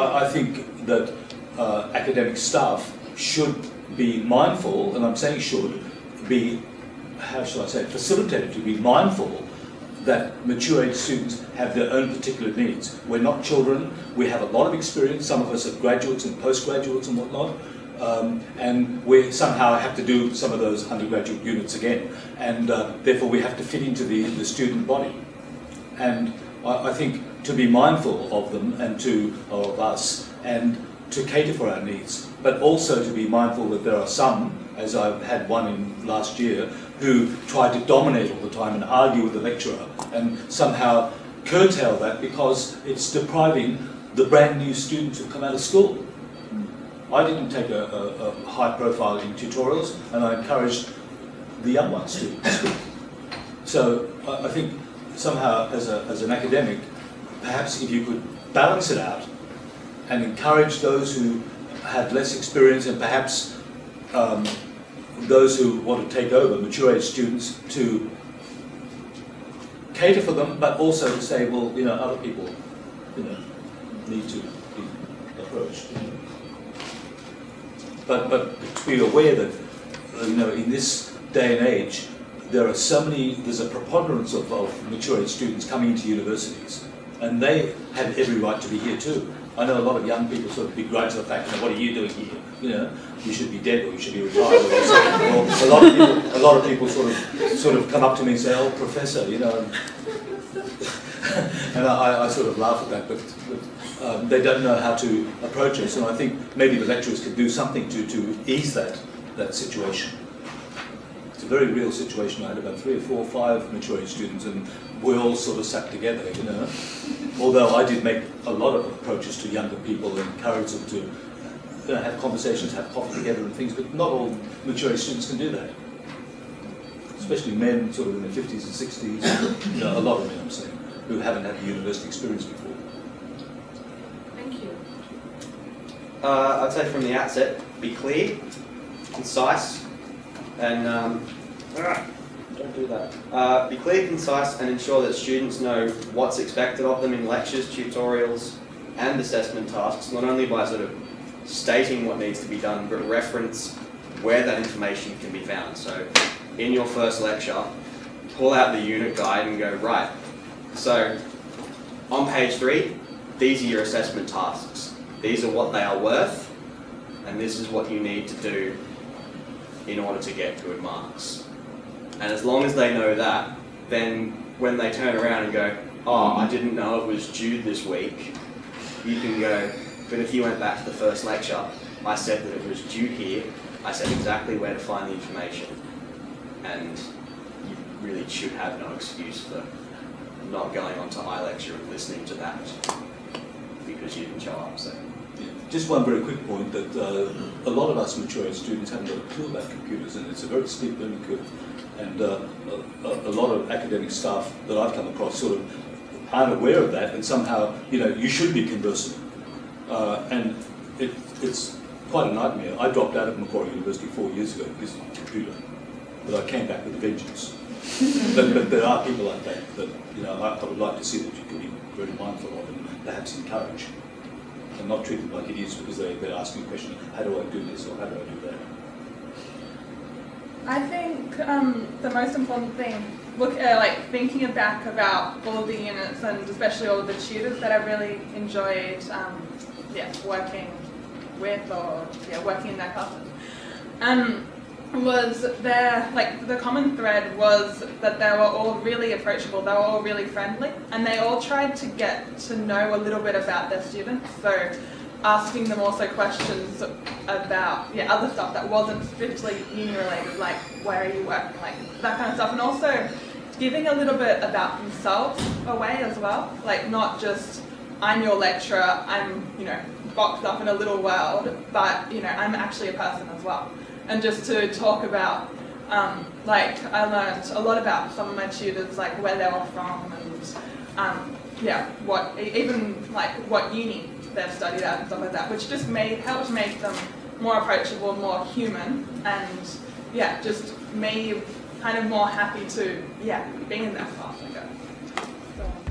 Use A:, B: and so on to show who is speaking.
A: I, I think that uh, academic staff should be mindful, and I'm saying should, be, how shall I say, facilitated to be mindful that mature age students have their own particular needs. We're not children, we have a lot of experience, some of us are graduates and postgraduates and whatnot, um, and we somehow have to do some of those undergraduate units again, and uh, therefore we have to fit into the, the student body. And I, I think to be mindful of them and to of us, and to cater for our needs, but also to be mindful that there are some, as I've had one in last year, who try to dominate all the time and argue with the lecturer and somehow curtail that because it's depriving the brand new students who come out of school. Hmm. I didn't take a, a, a high profile in tutorials and I encouraged the young ones to speak. So I, I think somehow as, a, as an academic, perhaps if you could balance it out and encourage those who have less experience and perhaps um, those who want to take over, mature age students, to cater for them, but also to say, well, you know, other people, you know, need to be approached. But, but to be aware that, you know, in this day and age, there are so many, there's a preponderance of, of mature students coming into universities, and they have every right to be here too. I know a lot of young people sort of begrudge the fact, you know, what are you doing here? You know, you should be dead or you should be retired. Or a lot of people, a lot of people sort of, sort of come up to me and say, "Oh, professor," you know, and I, I sort of laugh at that, but, but um, they don't know how to approach us. And I think maybe the lecturers could do something to to ease that that situation. It's a very real situation. I had about three or four or five mature age students, and we all sort of sat together, you know. Although I did make a lot of approaches to younger people and encourage them to you know, have conversations, have coffee together and things, but not all mature age students can do that. Especially men sort of in their 50s and 60s, you know, a lot of men I'm saying, who haven't had the university experience before.
B: Thank you.
C: Uh, I'd say from the outset, be clear, concise, and um, don't do that. Uh, be clear, concise, and ensure that students know what's expected of them in lectures, tutorials, and assessment tasks, not only by sort of stating what needs to be done, but reference where that information can be found. So in your first lecture, pull out the unit guide and go, right, so on page three, these are your assessment tasks. These are what they are worth, and this is what you need to do in order to get good marks. And as long as they know that, then when they turn around and go, oh, I didn't know it was due this week, you can go, but if you went back to the first lecture, I said that it was due here, I said exactly where to find the information, and you really should have no excuse for not going on to iLecture and listening to that because you didn't show up. So.
A: Just one very quick point that uh, a lot of us mature students haven't got a clue about computers and it's a very steep learning curve. And uh, a, a, lot of academic staff that I've come across sort of aren't aware of that and somehow, you know, you should be conversant. Uh, and it, it's quite a nightmare. I dropped out of Macquarie University four years ago because of computer, but I came back with a vengeance. but, but there are people like that that, you know, I, I would like to see that you can be very mindful of and perhaps encourage and not treat them like idiots because they, they're asking a question, how do I do this or how do I do that?
D: I think um, the most important thing, look uh, like thinking back about all the units and especially all the tutors that I really enjoyed, um, yeah, working with or yeah, working in their classes. Um, was there like the common thread was that they were all really approachable they were all really friendly and they all tried to get to know a little bit about their students so asking them also questions about yeah other stuff that wasn't strictly uni related like where are you working like that kind of stuff and also giving a little bit about themselves away as well like not just I'm your lecturer I'm you know boxed up in a little world but you know I'm actually a person as well and just to talk about um, like I learned a lot about some of my tutors like where they were from and um, yeah what even like what uni they've studied at and stuff like that, which just made helped make them more approachable, more human, and yeah, just me kind of more happy to yeah be in that class, I guess. So.